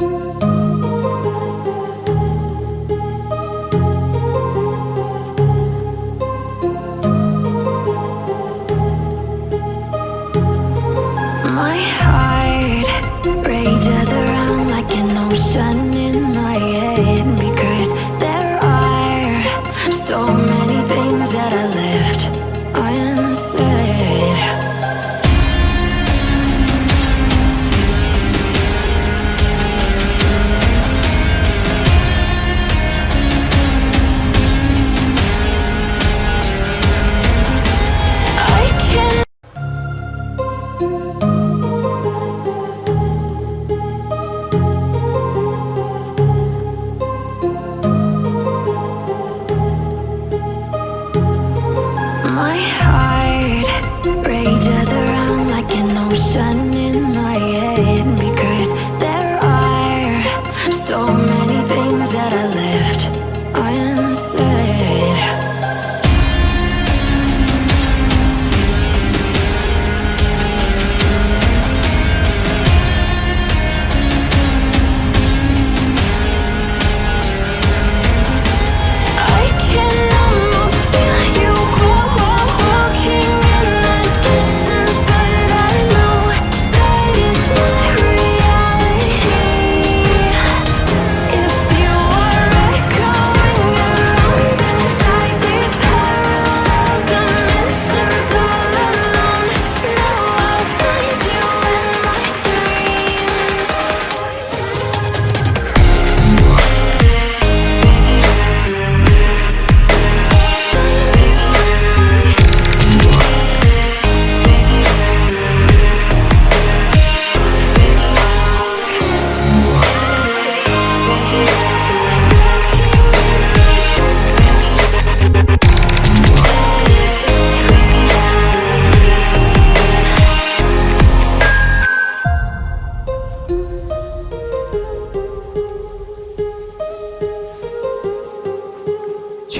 My heart my heart.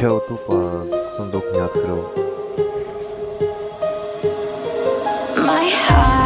Сначала тупо сундук не открыл. My heart.